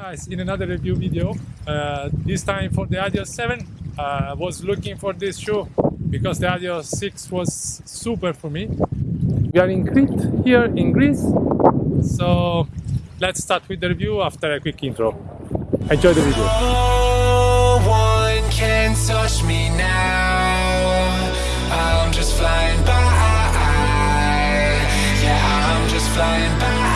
guys in another review video uh, this time for the Adios 7 uh, I was looking for this shoe because the Adios 6 was super for me we are in Crete here in Greece so let's start with the review after a quick intro enjoy the video No one can touch me now. I'm just flying by. Yeah, I'm just flying by.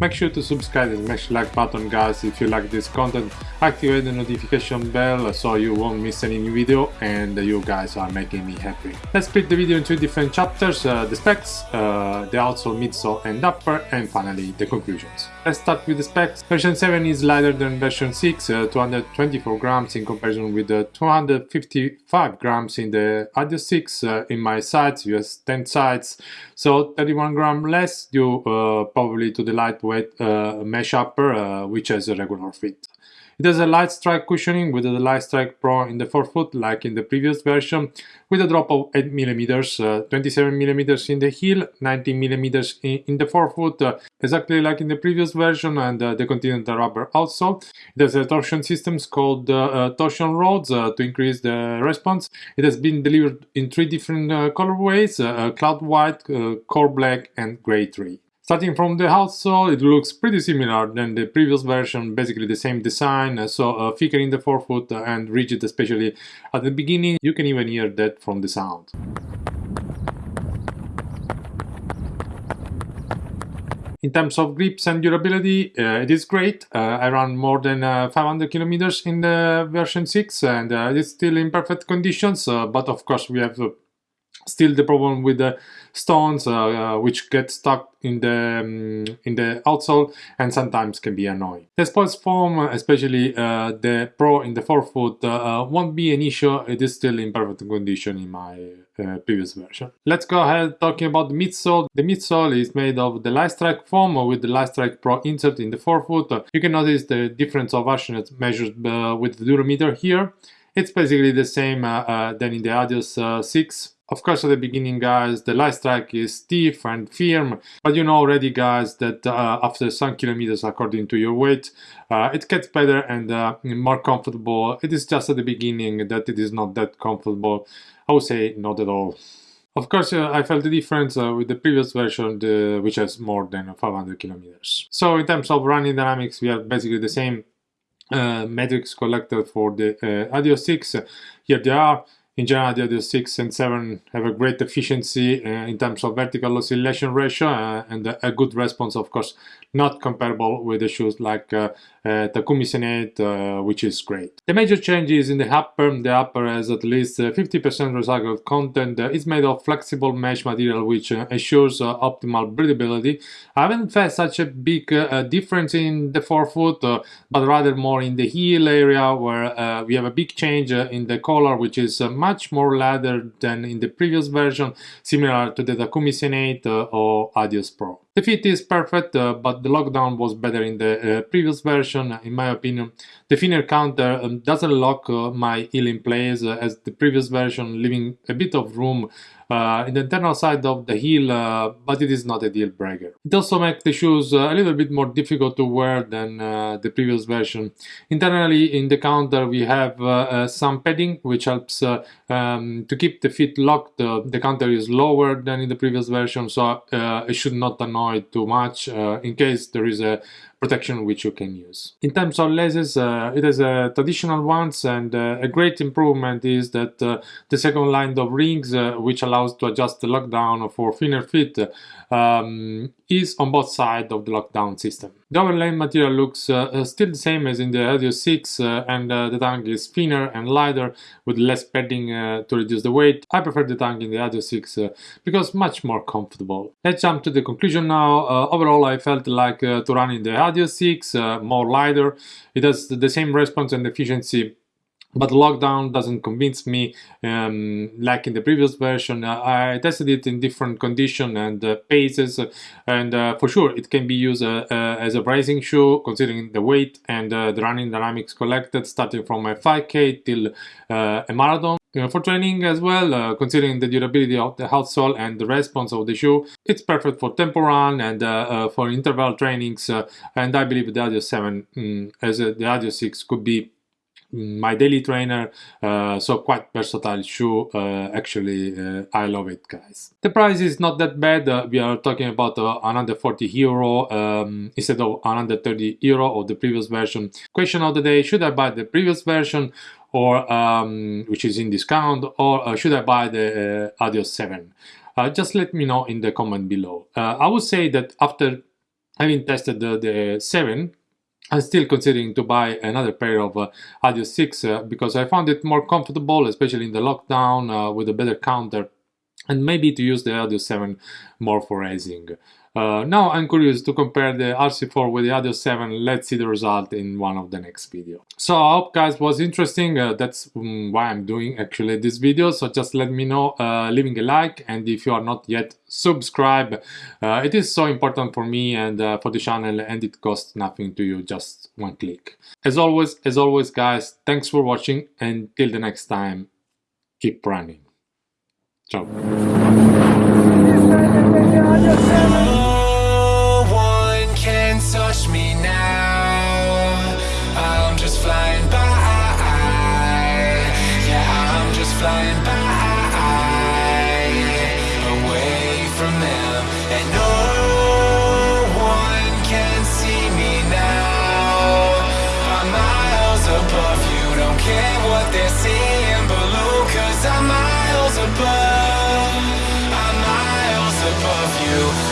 Make sure to subscribe and smash like button guys if you like this content. Activate the notification bell so you won't miss any new video and you guys are making me happy. Let's split the video into different chapters, uh, the specs, uh, the outsole, midsole and upper and finally the conclusions. Let's start with the specs. Version 7 is lighter than version 6, uh, 224 grams in comparison with the 255 grams in the Adios 6 uh, in my sides, US 10 sides, so 31 gram less due uh, probably to the lightweight uh, mesh upper uh, which has a regular fit. It has a light strike cushioning with the Light Strike Pro in the forefoot like in the previous version with a drop of 8mm, uh, 27mm in the heel, 19mm in, in the forefoot uh, exactly like in the previous version and uh, the Continental rubber also. It has a torsion systems called uh, uh, torsion rods uh, to increase the response. It has been delivered in three different colorways, cloud white, core black and gray 3. Starting from the outsole, it looks pretty similar than the previous version, basically the same design, uh, so uh, thicker in the forefoot uh, and rigid especially at the beginning. You can even hear that from the sound. In terms of grips and durability, uh, it is great. Uh, I ran more than uh, 500 kilometers in the version 6 and uh, it's still in perfect conditions, but of course we have still the problem with the stones uh, uh, which get stuck in the um, in the outsole and sometimes can be annoying. The sports foam, especially uh, the Pro in the forefoot, uh, won't be an issue. It is still in perfect condition in my uh, previous version. Let's go ahead talking about the midsole. The midsole is made of the Light Strike foam with the Light Strike Pro insert in the forefoot. You can notice the difference of harshness measured uh, with the durometer here. It's basically the same uh, uh, than in the Adios uh, 6 of course, at the beginning, guys, the light strike is stiff and firm, but you know already, guys, that uh, after some kilometers, according to your weight, uh, it gets better and uh, more comfortable. It is just at the beginning that it is not that comfortable. I would say not at all. Of course, uh, I felt the difference uh, with the previous version, the, which has more than 500 kilometers. So in terms of running dynamics, we have basically the same uh, metrics collected for the uh, Adios 6. Here they are. In general, the Adios 6 and 7 have a great efficiency uh, in terms of vertical oscillation ratio uh, and a, good response, of course, not comparable with the shoes like uh, uh, Takumi Sen 8, uh, which is great. The major change is in the upper, the upper has at least 50% recycled content. Uh, it's made of flexible mesh material, which uh, ensures uh, optimal breathability. I haven't felt such a big uh, difference in the forefoot, uh, but rather more in the heel area, where uh, we have a big change uh, in the collar, which is uh, much more leather than in the previous version, similar to the Takumi Sen 8 uh, or Adios Pro. The fit is perfect, uh, but the lockdown was better in the uh, previous version, in my opinion. The thinner counter um, doesn't lock uh, my heel in place uh, as the previous version, leaving a bit of room uh, in the internal side of the heel, uh, but it is not a deal breaker. It also makes the shoes uh, a little bit more difficult to wear than uh, the previous version. Internally in the counter we have uh, uh, some padding which helps um, to keep the feet locked. the counter is lower than in the previous version so it should not annoy too much in case there is a protection which you can use. In terms of lasers, uh, it has uh, traditional ones and uh, a great improvement is that uh, the second line of rings, uh, which allows to adjust the lockdown for thinner feet, um, is on both sides of the lockdown system. The overlay material looks uh, still the same as in the Adios 6 and the tongue is thinner and lighter with less padding to reduce the weight. I prefer the tongue in the Adios 6 because much more comfortable. Let's jump to the conclusion now. overall I felt like to run in the Adios 6, uh, more lighter. It has the same response and efficiency but lockdown doesn't convince me um, like in the previous version uh, i tested it in different condition and uh, paces and uh, for sure it can be used uh, uh, as a racing shoe considering the weight and uh, the running dynamics collected starting from a 5k till a marathon for training as well, uh, considering the durability of the outsole and the response of the shoe, it's perfect for tempo run and uh, uh, for interval trainings. Uh, and I believe the Adios 7, mm, as the Adios 6, could be my daily trainer uh, so quite versatile shoe uh, actually uh, i love it guys the price is not that bad uh, we are talking about uh, 140 euro um, instead of 130 euro of the previous version question of the day should i buy the previous version or um, which is in discount, or uh, should I buy the uh, Adios 7? Uh, just let me know in the comment below. Uh, I would say that after having tested the, the 7, I'm still considering to buy another pair of uh, Adios 6 uh, because I found it more comfortable, especially in the lockdown uh, with a better counter and maybe to use the Adios 7 more for racing. Uh, now I'm curious to compare the RC4 with the Adios 7, let's see the result in one of the next video. So I hope guys was interesting, uh, that's um, why I'm doing actually this video, so just let me know, uh, leaving a like and if you are not yet subscribe, uh, it is so important for me and uh, for the channel and it costs nothing to you, just one click. As always, as always guys, thanks for watching and till the next time, keep running. Ciao. You